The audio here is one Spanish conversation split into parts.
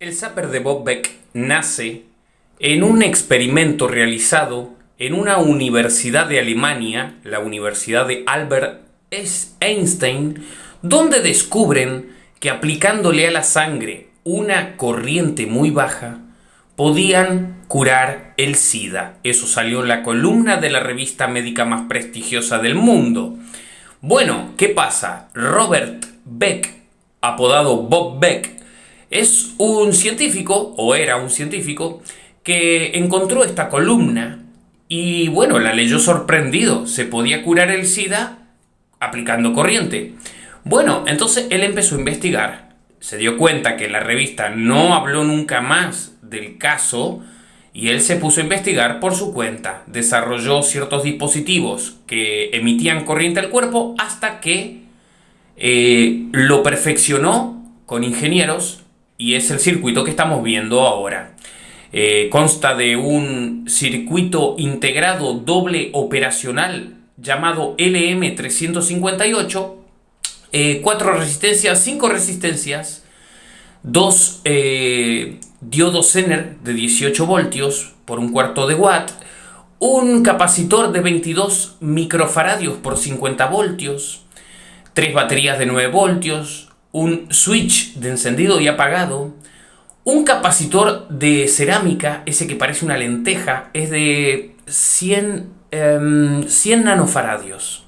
El zapper de Bob Beck nace en un experimento realizado en una universidad de Alemania, la Universidad de Albert Einstein, donde descubren que aplicándole a la sangre una corriente muy baja, podían curar el SIDA. Eso salió en la columna de la revista médica más prestigiosa del mundo. Bueno, ¿qué pasa? Robert Beck, apodado Bob Beck, es un científico, o era un científico, que encontró esta columna y bueno, la leyó sorprendido. Se podía curar el SIDA aplicando corriente. Bueno, entonces él empezó a investigar. Se dio cuenta que la revista no habló nunca más del caso y él se puso a investigar por su cuenta. Desarrolló ciertos dispositivos que emitían corriente al cuerpo hasta que eh, lo perfeccionó con ingenieros y es el circuito que estamos viendo ahora. Eh, consta de un circuito integrado doble operacional llamado LM358, eh, cuatro resistencias, cinco resistencias, dos eh, diodos Zener de 18 voltios por un cuarto de watt, un capacitor de 22 microfaradios por 50 voltios, tres baterías de 9 voltios, un switch de encendido y apagado, un capacitor de cerámica, ese que parece una lenteja, es de 100, 100 em, nanofaradios.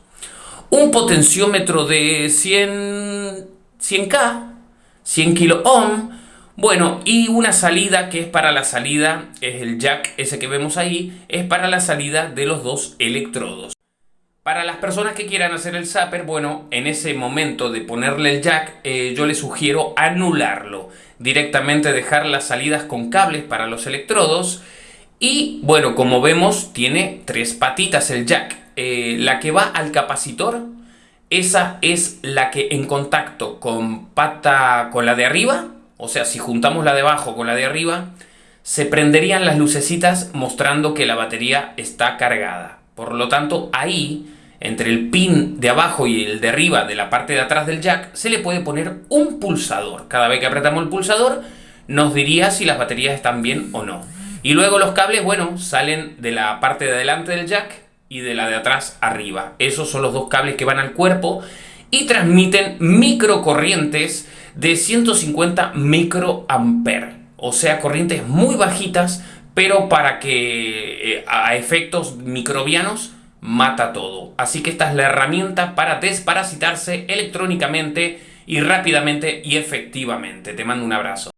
Un potenciómetro de 100, 100K, 100 kilo ohm, bueno, y una salida que es para la salida, es el jack ese que vemos ahí, es para la salida de los dos electrodos. Para las personas que quieran hacer el zapper, bueno, en ese momento de ponerle el jack, eh, yo les sugiero anularlo. Directamente dejar las salidas con cables para los electrodos. Y bueno, como vemos, tiene tres patitas el jack. Eh, la que va al capacitor, esa es la que en contacto con pata con la de arriba, o sea, si juntamos la de abajo con la de arriba, se prenderían las lucecitas mostrando que la batería está cargada. Por lo tanto, ahí, entre el pin de abajo y el de arriba de la parte de atrás del jack, se le puede poner un pulsador. Cada vez que apretamos el pulsador, nos diría si las baterías están bien o no. Y luego los cables, bueno, salen de la parte de adelante del jack y de la de atrás arriba. Esos son los dos cables que van al cuerpo y transmiten microcorrientes de 150 microamperes. O sea, corrientes muy bajitas pero para que eh, a efectos microbianos mata todo. Así que esta es la herramienta para desparasitarse electrónicamente y rápidamente y efectivamente. Te mando un abrazo.